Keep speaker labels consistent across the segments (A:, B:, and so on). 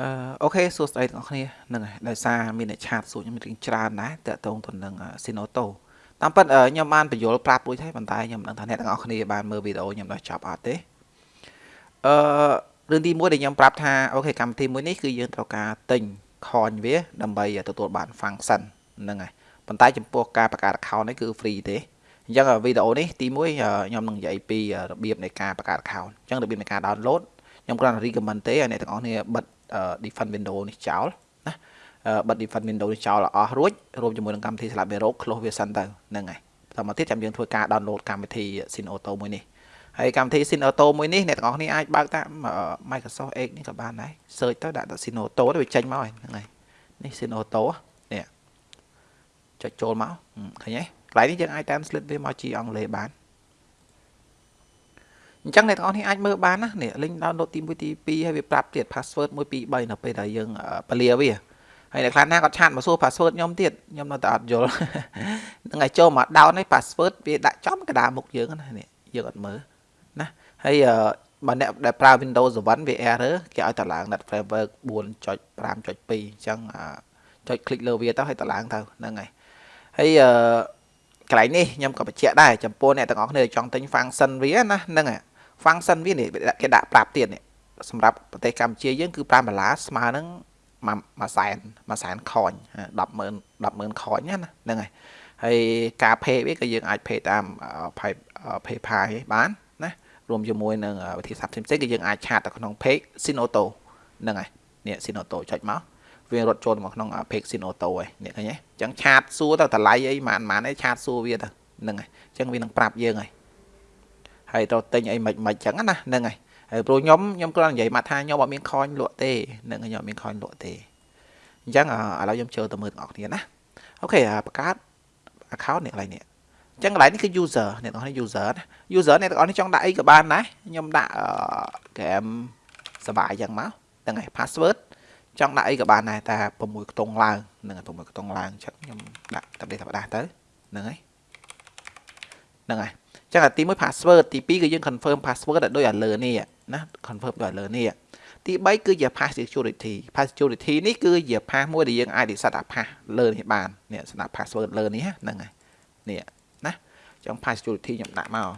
A: អឺអូខេសួស្តីទាំងអស់គ្នាហ្នឹងហើយដោយសារមានអ្នកឆាតសួរខ្ញុំរៀងច្រើនដែរតើតងទៅនឹង Sinoto តាមពិតខ្ញុំបានបញ្យល់ប្រាប់រួចហើយប៉ុន្តែខ្ញុំមិនដឹងថាអ្នកទាំងអស់គ្នាបានមើលវីដេអូខ្ញុំដល់ចប់អត់ទេអឺរឿងទី1ដែលខ្ញុំប្រាប់ថាអូខេកម្មវិធីមួយនេះគឺយើងត្រូវការទិញ coin វាដើម្បីទទួលបាន function ហ្នឹងហើយប៉ុន្តែចំពោះការបង្កើត account នេះគឺ free ទេអញ្ចឹងវីដេអូនេះទី1ខ្ញុំនឹងនិយាយពីរបៀបនៃការបង្កើត account អញ្ចឹងរបៀបនៃការ download ខ្ញុំគ្រាន់តែ recommend ទេឲ្យអ្នកទាំងអស់គ្នាបិទ defend window នេះចោលណាបិទ defend window នេះចោលអស់រួចរួមជាមួយនឹងកម្មវិធី Slabero close វាសិនទៅហ្នឹងហើយបន្តមកទៀតចាំយើងធ្វើការ download កម្មវិធី Sin Auto មួយនេះហើយកម្មវិធី Sin Auto មួយនេះអ្នកទាំងអស់គ្នាអាចបើកតាម Microsoft Edge នេះក៏បានដែរ search ទៅដាក់ Sin Auto ទៅវាចេញមកហ្នឹងហើយនេះ Sin Auto នេះចុចចូលមកឃើញទេកន្លែងនេះយើងអាច translate វាមកជាអង់គ្លេសបាន អញ្ចឹងអ្នកទាំងអស់នេះអាចមើលបានណានេះ link download ទី1ទី2ហើយវាប្រាប់ទៀត password 1 2 3នៅពេលដែលយើងពលាវាហើយអ្នកខ្លះណាគាត់ឆាតមកសួរ password ខ្ញុំទៀតខ្ញុំនៅតែអត់យល់ហ្នឹងហើយចូលមក down នេះ password វាដាក់ចំកណ្ដាលមុខយើងណានេះយើងអត់មើលណាហើយបើអ្នកដែលប្រើ Windows 7វា error គេឲ្យតម្លើង Net Framework 4.5.2អញ្ចឹងចុច click លើវាទៅឲ្យតម្លើងទៅហ្នឹងហើយហើយកន្លែងនេះខ្ញុំក៏បញ្ជាក់ដែរចំពោះអ្នកទាំងអស់គ្នាចង់ទិញ function វាណាហ្នឹងហើយ function វានេះគេដាក់ប្រាប់ទៀតនេះសម្រាប់ប្រទេសកម្ពុជាយើងគឺ5ដុល្លារស្មើនឹងមួយសែនមួយសែនខន100000 100000ខនណាហ្នឹងហើយហើយការ pay វាក៏យើងអាច pay តាម PayPal បានណារួមជាមួយនឹងវិធីសាស្ត្រផ្សេងៗគឺយើងអាចឆាតទៅក្នុង page Sinoto ហ្នឹងហើយនេះ Sinoto ចុចមកវារត់ចូលមកក្នុង page Sinoto ហើយនេះឃើញទេអញ្ចឹងឆាតសួរទៅតម្លៃអីម៉ានម៉ានអីឆាតសួរវាទៅហ្នឹងហើយអញ្ចឹងវានឹងប្រាប់យើងហើយ ហើយទៅទិញអីមិនមិនចឹងណាហ្នឹងហើយហើយព្រោះខ្ញុំខ្ញុំគ្រាន់និយាយមកថាខ្ញុំអត់មានខនលក់ទេហ្នឹងខ្ញុំអត់មានខនលក់ទេអញ្ចឹងឥឡូវខ្ញុំចូលទៅមើលទាំងអស់គ្នាណាអូខេបង្កើត account នេះកន្លែងនេះអញ្ចឹងកន្លែងនេះគឺ user អ្នកទាំងអស់នេះ user ណា user អ្នកទាំងអស់នេះចង់ដាក់អីក៏បានដែរខ្ញុំដាក់ game សបាយអញ្ចឹងមកហ្នឹងហើយ password ចង់ដាក់អីក៏បានដែរតែ6ខ្ទង់ឡើងហ្នឹងហើយ6ខ្ទង់ឡើងអញ្ចឹងខ្ញុំដាក់តែដេកតែបដាទៅហ្នឹងហើយហ្នឹងហើយ ចឹងអាទី1 password ទី2គឺយើង confirm password ដោយឲ្យលើនេះណា confirm ដោយឲ្យលើនេះទី3គឺជា pass security pass security នេះគឺជា pass មួយដែលយើងអាច reset អា pass លើនេះបាននេះសម្រាប់ password លើនេះហ្នឹងហើយនេះណាចឹង pass security ខ្ញុំដាក់មក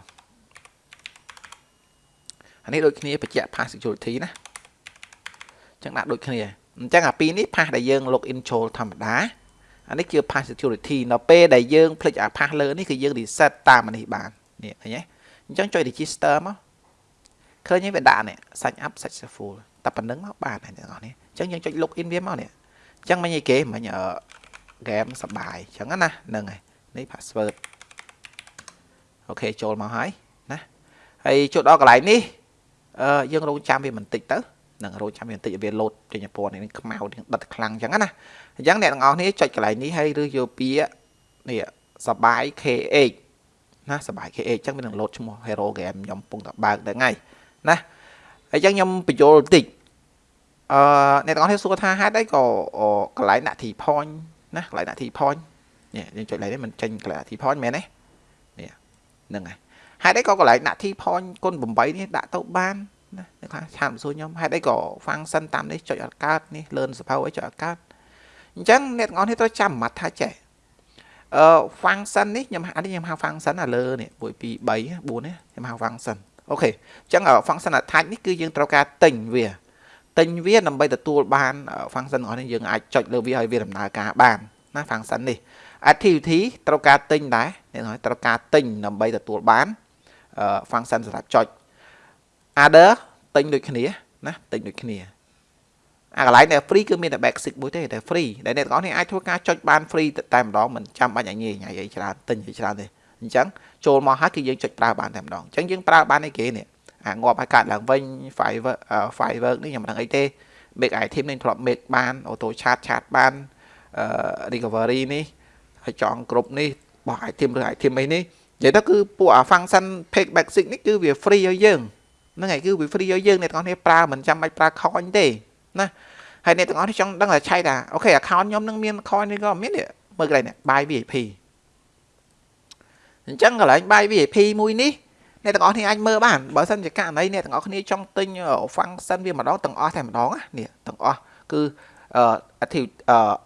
A: អានេះដូចគ្នាបញ្ជាក់ pass security ណាចឹងដាក់ដូចគ្នាអញ្ចឹងអាពីរនេះ pass ដែលយើង login ចូលធម្មតាអានេះជា pass security នៅពេលដែលយើងភ្លេចអា pass លើនេះគឺយើង reset តាមអានេះបាន នេះឃើញទេអញ្ចឹងចុច register មកឃើញវាដាក់នេះ sign up successful តែប៉ុណ្្នឹងមកបានហើយទាំងអស់នេះអញ្ចឹងយើងចុច log in វាមកនេះអញ្ចឹងមិញអីគេមិញ game សបាយអញ្ចឹងណាហ្នឹងហើយនេះ password អូខេចូលមកហើយណាហើយចូលដល់កន្លែងនេះអឺយើងរងចាំវាបន្តិចទៅនឹងរងចាំវាបន្តិចវាលោតចេញពណ៌នេះខ្មៅនេះដិតខ្លាំងអញ្ចឹងណាអញ្ចឹងអ្នកទាំងអស់នេះចុចកន្លែងនេះហើយឬយកពាក្យនេះសបាយ KH ណាសបាយ KH អញ្ចឹងវានឹង load ឈ្មោះ hero game ខ្ញុំកំពុងតែបើកដែរថ្ងៃណាអញ្ចឹងខ្ញុំបញ្យល់បន្តិចអឺអ្នកទាំងអស់គ្នាសួរថាហេតុអីក៏កន្លែងដាក់ T point ណាកន្លែងដាក់ T point នេះយើងចុចឡើងនេះมันចេញកន្លែង T point មែនទេនេះហ្នឹងហើយហេតុអីក៏កន្លែងដាក់ T point គុណ8នេះដាក់ទៅបានណាអ្នកខ្លះឆាតមកសួរខ្ញុំហេតុអីក៏ function តាមនេះចុចអត់កើតនេះ learn សភៅអីចុចអត់កើតអញ្ចឹងអ្នកទាំងអស់គ្នាត្រូវចាំម៉ាត់ថាចេះ អឺ function នេះខ្ញុំអានេះខ្ញុំហៅ function អាលើនេះ1 2 3 4នេះខ្ញុំហៅ function អូខេអញ្ចឹង function attach នេះគឺយើងត្រូវការទិញវាទិញវាដើម្បីទទួលបាន function របស់នេះយើងអាចចុចលើវាឲ្យវាដំណើរការបានណា function នេះ activity ត្រូវការទិញដែរអ្នកនរត្រូវការទិញដើម្បីទទួលបាន function សម្រាប់ចុច other ទិញដូចគ្នាណាទិញដូចគ្នា អាកន្លែងដែល free គឺមានតែ basic មួយទេតែ free ដែលអ្នកទាំងអស់នេះអាចធ្វើការចុចបាន free តែម្ដងមិនចាំបាច់ឲ្យញ៉ៃញ៉ៃអីច្រើនទិញអីច្រើនទេអញ្ចឹងចូលមកហើយគឺយើងចុចប្រើបានតែម្ដងអញ្ចឹងយើងប្រើបានអីគេនេះអាងាប់ឲ្យកាត់ឡើងវិញ firework firework នេះខ្ញុំមិនដឹងអីទេ make item នេះធ្លាប់ make បាន auto chat chat បាន recovery នេះហើយចង់គ្រប់នេះបោះ item ឬ item អីនេះនិយាយទៅគឺពួកអា function page basic នេះគឺវា free ឲ្យយើងហ្នឹងហើយគឺវា free ឲ្យយើងអ្នកទាំងអស់គ្នាប្រើមិនចាំបាច់ប្រើ coin ទេ ណាហើយអ្នកទាំងអស់នេះចង់ដឹងថាឆៃថាអូខេ account ខ្ញុំនឹងមាន coin នេះក៏មានមើលកន្លែងនេះ buy VIP អញ្ចឹងកន្លែង buy VIP មួយនេះអ្នកទាំងអស់គ្នាអាចមើលបានបើសិនជាករណីអ្នកទាំងអស់គ្នាចង់ទិញ function វាម្ដងទាំងអស់តែម្ដងនេះទាំងអស់គឺ activity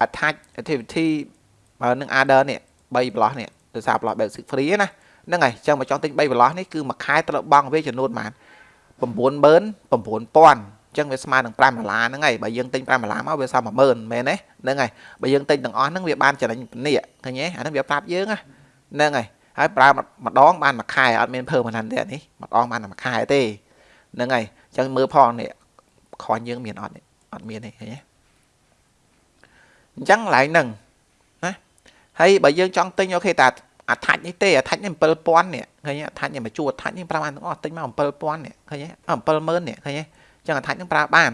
A: attach activity នឹង order នេះ3 block នេះដោយសារ block basic free ណាហ្នឹងហើយអញ្ចឹងមកចង់ទិញ3 block នេះគឺមួយខែត្រូវបង់វាចំនួនប៉ុន្មាន99000អញ្ចឹងវាស្មើនឹង5ដុល្លារហ្នឹងហើយបើយើងទិញ5ដុល្លារមកវាសល់10000មែនទេហ្នឹងហើយបើយើងទិញទាំងអស់ហ្នឹងវាបានចំណេញនេះឃើញទេអាហ្នឹងវាប្រាប់យើងហ្នឹងហើយហើយប្រើម្ដងបានមួយខែអត់មានភើមិនហ្នឹងទេអានេះម្ដងបានមួយខែទេហ្នឹងហើយអញ្ចឹងមើលផងនេះខ្វាញ់យើងមានអត់អត់មានទេឃើញទេអញ្ចឹងកន្លែងហ្នឹងណាហើយបើយើងចង់ទិញអូខេតាអាថាច់នេះទេអាថាច់នេះ7000នេះឃើញអាថាច់នេះមកជួអាថាច់នេះ5អានទាំងអស់ទិញមក7000នេះឃើញ70000នេះឃើញអញ្ចឹងអាថាច់នឹងប្រើបាន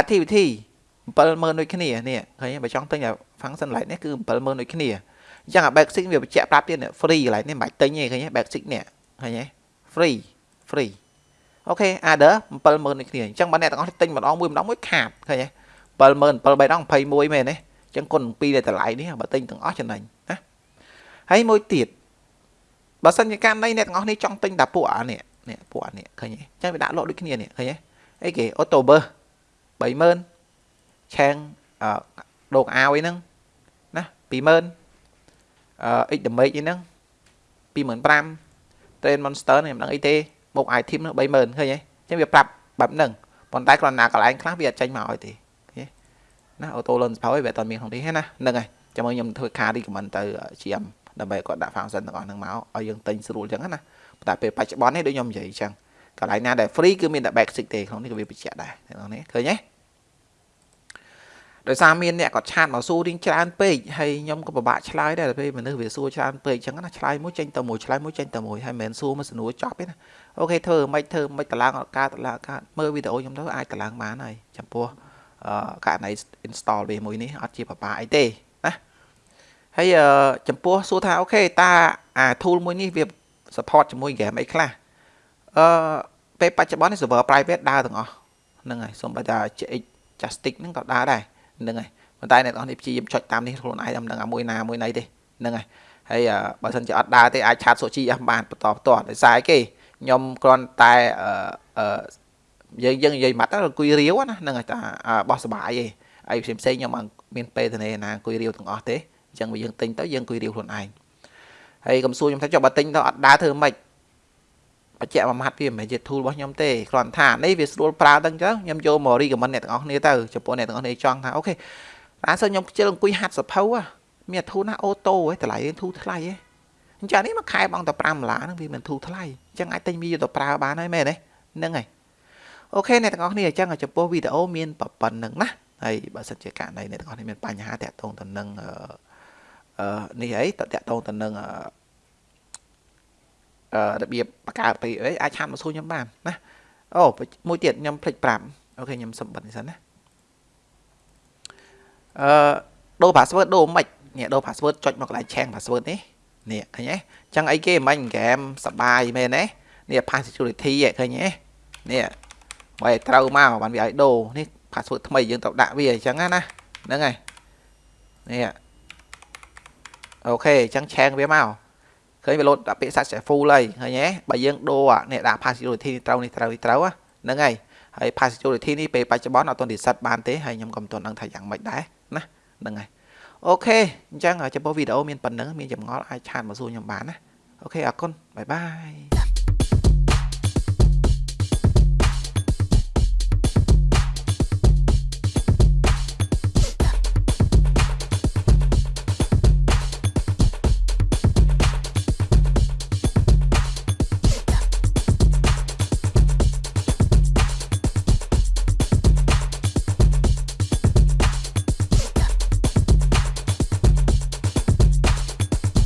A: activity 70000ដូចគ្នានេះឃើញបើចង់ទិញអា function light នេះគឺ70000ដូចគ្នាអញ្ចឹងអា basic វាបញ្ជាក់ប្រាប់ទៀត free កន្លែងនេះមិនបាច់ទិញទេឃើញ basic នេះឃើញ free free អូខេ order 70000ដូចគ្នាអញ្ចឹងបើអ្នកទាំងអស់ទិញម្ដងមួយម្ដងមួយខាតឃើញ70000 7 3ដង21មែនទេអញ្ចឹងគុណ2នៃតម្លៃនេះបើទិញទាំងអស់ចំណេញណាហើយមួយទៀតបើសិនជាករណីអ្នកទាំងអស់នេះចង់ទិញតែពួកអានេះនេះពួកអានេះឃើញទេអញ្ចឹងវាដាក់លក់ដូចគ្នានេះឃើញទេ អីគេ October 30000ឆាងអឺដកអាវអីហ្នឹងណា20000អឺ X damage អីហ្នឹង25000 Train Monster នេះមិនដឹងអីទេបូក item ហ្នឹង30000ឃើញទេអញ្ចឹងវាប្រាប់បែបហ្នឹងប៉ុន្តែគ្រាន់តែកន្លែងខ្លះវាអត់ចេញមកឲ្យទេណា auto learn សភៅវាអត់មានក្នុងនេះទេណាហ្នឹងហើយចាំមើលខ្ញុំធ្វើ card recommend ទៅ GM ដើម្បីគាត់ដាក់ function ទាំងអស់ហ្នឹងមកឲ្យយើងទិញស្រួលអញ្ចឹងណាតែពេលបច្ចុប្បន្ននេះដូចខ្ញុំនិយាយអញ្ចឹង កន្លែងណាដែល free គឺមានតែ basic ទេក្នុងនេះក៏វាបញ្ជាក់ដែរហ្នឹងនេះឃើញទេដោយសារមានអ្នកគាត់ឆាតមកសួររៀងច្រើនពេកហើយខ្ញុំក៏ពិបាកឆ្លើយដែរពេលមនុស្សវាសួរច្រើនពេកអញ្ចឹងណាឆ្លើយមួយចេញទៅមួយឆ្លើយមួយចេញទៅមួយហើយមិនមែនសួរមកសនួរចប់ទេណាអូខេធ្វើមិនធ្វើមិនតឡើងអត់ការតឡើងការមើលវីដេអូខ្ញុំទៅអាចតឡើងបានហើយចំពោះអឺករណី install វាមួយនេះអត់ជាពិបាកអីទេណាហើយចំពោះសួរថាអូខេតើអា tool មួយនេះវា support ជាមួយ game អីខ្លះ អឺពេលបច្ចុប្បន្ននេះ server private ដើរទាំងអស់ហ្នឹងហើយសូម្បីតែ GX Justice ហ្នឹងក៏ដើរដែរហ្នឹងហើយប៉ុន្តែអ្នកនរនេះព្យាយាមចុចតាមនេះខ្លួនឯងមិនដឹងអាមួយណាមួយណីទេហ្នឹងហើយហើយបើសិនជាអត់ដើរទេអាចឆាតសូជីអស់បានបន្តបន្តដោយសារអីគេខ្ញុំគ្រាន់តែអឺយើងយើងនិយាយម៉ាត់ទៅអង្គុយរាវណាហ្នឹងហើយតែបោះសបាយឯងអីផ្សេងផ្សេងខ្ញុំអត់មានពេលទៅណាអង្គុយរាវទាំងអស់ទេអញ្ចឹងបើយើងទិញទៅយើងអង្គុយរាវខ្លួនឯងហើយកុំសួរខ្ញុំថាចុះបើទិញទៅអត់ដើរធ្វើម៉េច បច្ចៈមួយម៉ាត់វាមិនមែនជា tool របស់ខ្ញុំទេគ្រាន់ថានេះវាស្រួលប្រើដល់អញ្ចឹងខ្ញុំយកមក recommend អ្នកទាំងអស់គ្នាទៅចំពោះអ្នកទាំងអស់គ្នាចង់ថាអូខេតែសិនខ្ញុំខ្ជិលអង្គុយហាត់សភៅមានធូរណាអូតូហ៎តម្លៃធូរថ្លៃហ៎អញ្ចឹងនេះមួយខែបងតែ5ដុល្លារហ្នឹងវាមិនធូរថ្លៃអញ្ចឹងអាចទិញវាយកទៅប្រើបានហើយមែនទេហ្នឹងហើយ okay អ្នកទាំងអស់គ្នាអញ្ចឹងចំពោះវីដេអូមានប៉ុណ្ណឹងណាហើយបើសិនជាករណីអ្នកទាំងអស់គ្នាមានបញ្ហាទាក់ទងទៅនឹងអឺនេះអីទាក់ទងទៅនឹងអឺ របៀបបង្កើតពីអីអាច chat មកសួរខ្ញុំបានណាអូមួយទៀតខ្ញុំភ្លេចប្រាប់ okay ខ្ញុំសុំបិទនេះសិនណាអឺដូរ password ដូរមិននេះដូរ password ចុចមកកន្លែងឆាង password នេះនេះឃើញទេអញ្ចឹងអីគេមិញហ្គេមសបាយមែនទេនេះ pass security ឃើញទេនេះបើត្រូវមកបានវាឲ្យដូរនេះ password ថ្មីយើងត្រូវដាក់វាអញ្ចឹងណាហ្នឹងហើយនេះអូខេអញ្ចឹងឆាងវាមក ឃើញវាលោតដាក់ពាក្យ successful ហើយឃើញទេបើយើងដូរនេះដាក់ pass security នេះត្រូវនេះត្រូវនេះត្រូវហ្នឹងហើយហើយ pass security នេះពេលបច្ចុប្បន្នអត់ទាន់ reset បានទេហើយខ្ញុំក៏មិនទាន់ដឹងថាយ៉ាងម៉េចដែរណាហ្នឹងហើយ okay អញ្ចឹងចំពោះវីដេអូមានប៉ុណ្ណឹងមានចម្ងល់អាច chat មកសួរខ្ញុំបានណា okay អរគុណ bye bye